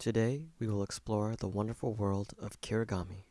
Today, we will explore the wonderful world of Kirigami.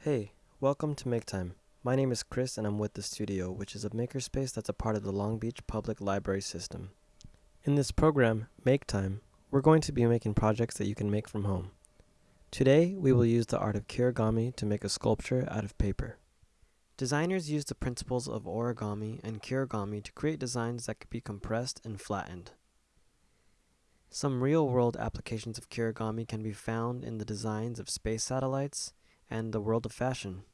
Hey, welcome to Make Time. My name is Chris and I'm with the studio, which is a makerspace that's a part of the Long Beach Public Library system. In this program, Make Time, we're going to be making projects that you can make from home. Today, we will use the art of kirigami to make a sculpture out of paper. Designers use the principles of origami and kirigami to create designs that could be compressed and flattened. Some real-world applications of kirigami can be found in the designs of space satellites and the world of fashion.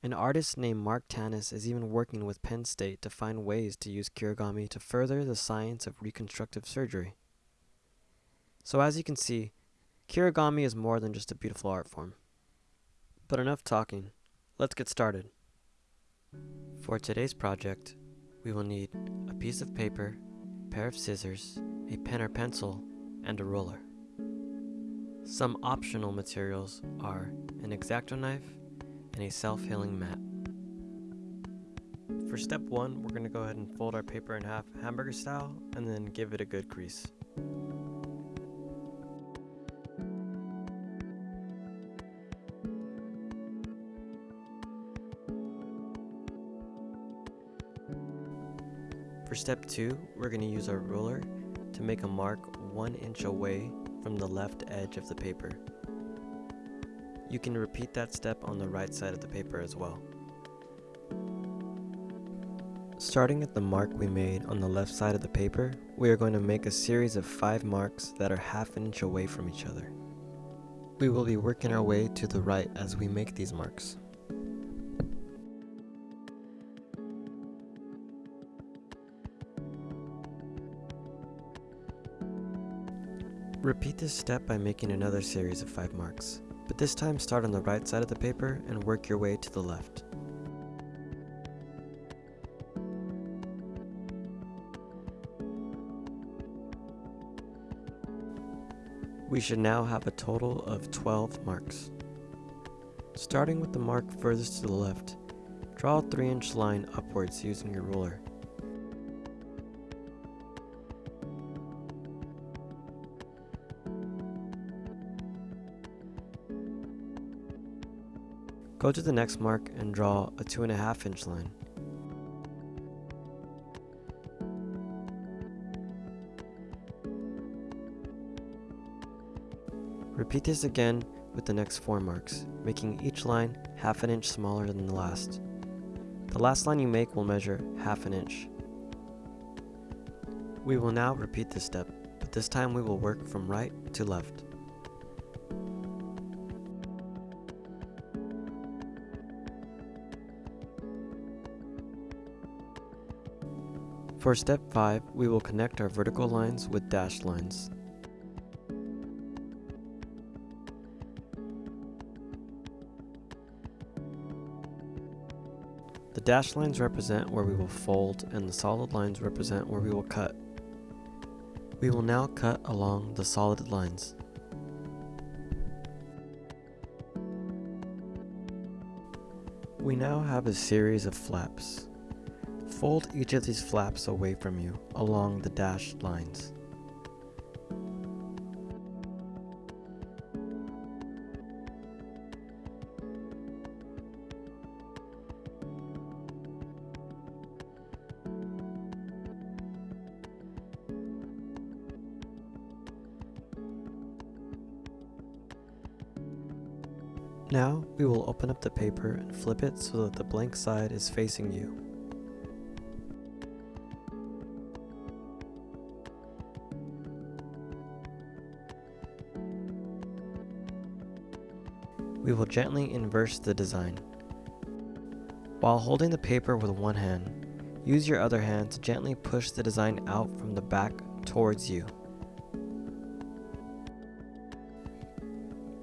An artist named Mark Tanis is even working with Penn State to find ways to use kirigami to further the science of reconstructive surgery. So as you can see, kirigami is more than just a beautiful art form. But enough talking, let's get started. For today's project, we will need a piece of paper, pair of scissors, a pen or pencil, and a ruler. Some optional materials are an X-Acto knife and a self-healing mat. For step one, we're going to go ahead and fold our paper in half hamburger style and then give it a good crease. For step two, we're going to use our ruler to make a mark one inch away from the left edge of the paper. You can repeat that step on the right side of the paper as well. Starting at the mark we made on the left side of the paper, we are going to make a series of five marks that are half an inch away from each other. We will be working our way to the right as we make these marks. Repeat this step by making another series of 5 marks, but this time start on the right side of the paper and work your way to the left. We should now have a total of 12 marks. Starting with the mark furthest to the left, draw a 3 inch line upwards using your ruler. Go to the next mark and draw a 2.5 inch line. Repeat this again with the next 4 marks, making each line half an inch smaller than the last. The last line you make will measure half an inch. We will now repeat this step, but this time we will work from right to left. For step 5, we will connect our vertical lines with dashed lines. The dashed lines represent where we will fold and the solid lines represent where we will cut. We will now cut along the solid lines. We now have a series of flaps. Fold each of these flaps away from you along the dashed lines. Now, we will open up the paper and flip it so that the blank side is facing you. We will gently inverse the design. While holding the paper with one hand, use your other hand to gently push the design out from the back towards you.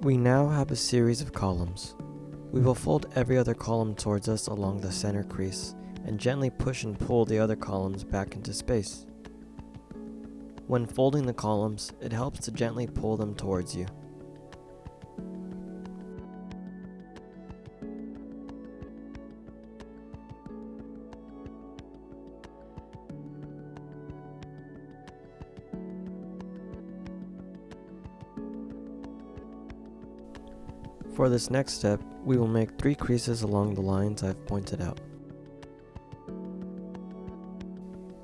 We now have a series of columns. We will fold every other column towards us along the center crease and gently push and pull the other columns back into space. When folding the columns, it helps to gently pull them towards you. For this next step, we will make three creases along the lines I've pointed out.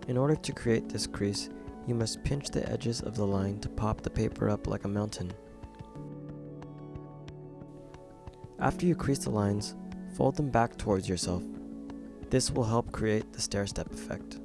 In order to create this crease, you must pinch the edges of the line to pop the paper up like a mountain. After you crease the lines, fold them back towards yourself. This will help create the stair-step effect.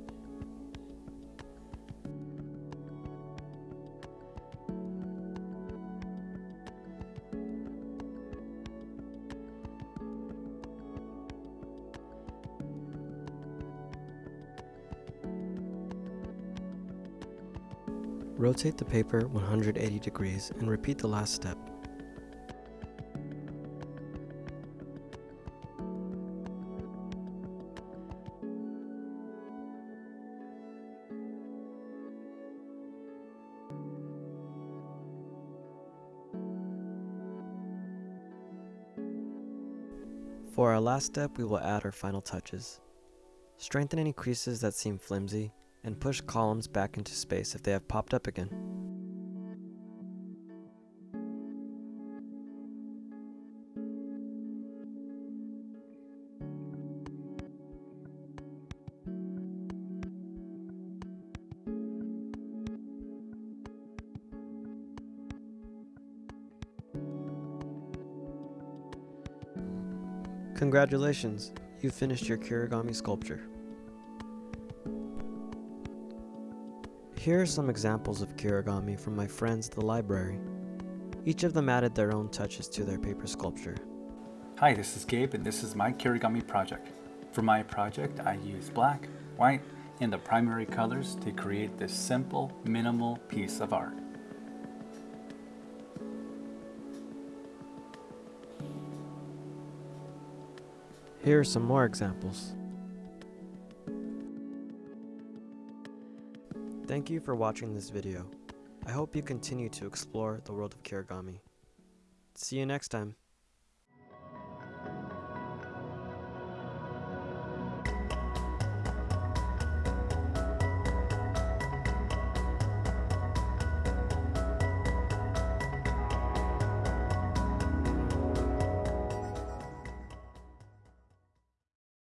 Rotate the paper 180 degrees and repeat the last step. For our last step, we will add our final touches. Strengthen any creases that seem flimsy and push columns back into space if they have popped up again. Congratulations, you finished your Kirigami sculpture. Here are some examples of Kirigami from my friends at the library. Each of them added their own touches to their paper sculpture. Hi, this is Gabe and this is my Kirigami project. For my project, I used black, white, and the primary colors to create this simple, minimal piece of art. Here are some more examples. Thank you for watching this video. I hope you continue to explore the world of Kirigami. See you next time.